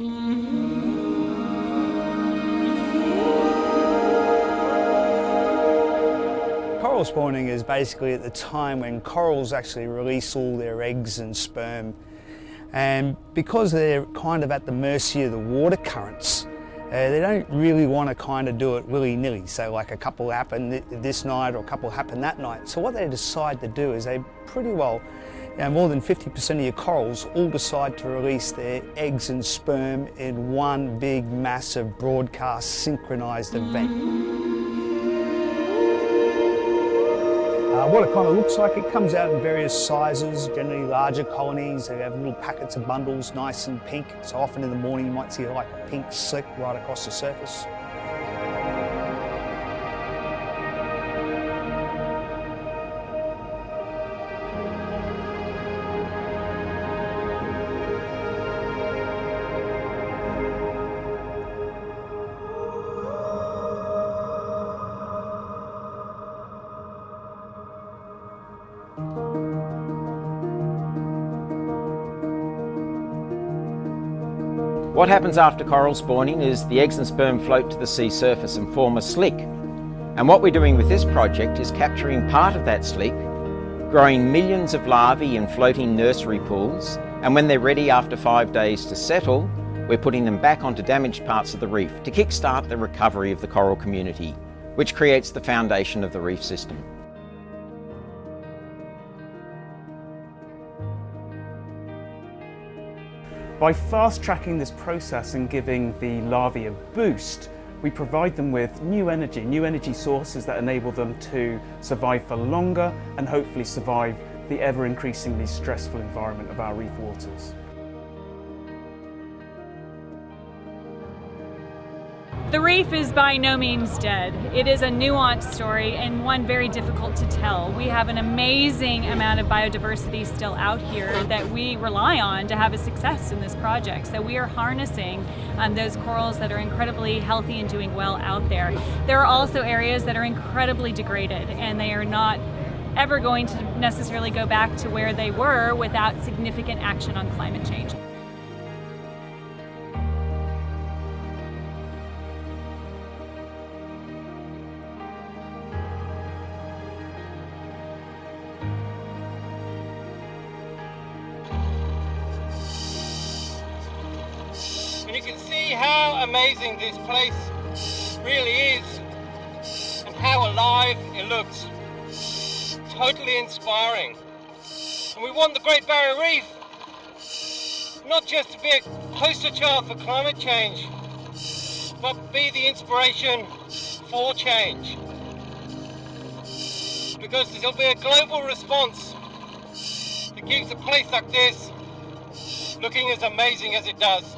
Mm-hmm. Coral spawning is basically at the time when corals actually release all their eggs and sperm. And because they're kind of at the mercy of the water currents, uh, they don't really want to kind of do it willy-nilly. So like a couple happen th this night or a couple happen that night. So what they decide to do is they pretty well know, more than 50% of your corals all decide to release their eggs and sperm in one big massive broadcast synchronized event. Uh, what it kind of looks like, it comes out in various sizes, generally larger colonies. They have little packets of bundles, nice and pink. So often in the morning you might see like a pink slick right across the surface. What happens after coral spawning is the eggs and sperm float to the sea surface and form a slick. And what we're doing with this project is capturing part of that slick, growing millions of larvae in floating nursery pools, and when they're ready after five days to settle, we're putting them back onto damaged parts of the reef to kickstart the recovery of the coral community, which creates the foundation of the reef system. By fast tracking this process and giving the larvae a boost, we provide them with new energy, new energy sources that enable them to survive for longer and hopefully survive the ever increasingly stressful environment of our reef waters. The reef is by no means dead. It is a nuanced story and one very difficult to tell. We have an amazing amount of biodiversity still out here that we rely on to have a success in this project. So we are harnessing um, those corals that are incredibly healthy and doing well out there. There are also areas that are incredibly degraded and they are not ever going to necessarily go back to where they were without significant action on climate change. You can see how amazing this place really is and how alive it looks. Totally inspiring. And we want the Great Barrier Reef not just to be a poster child for climate change, but be the inspiration for change. Because there'll be a global response that keeps a place like this looking as amazing as it does.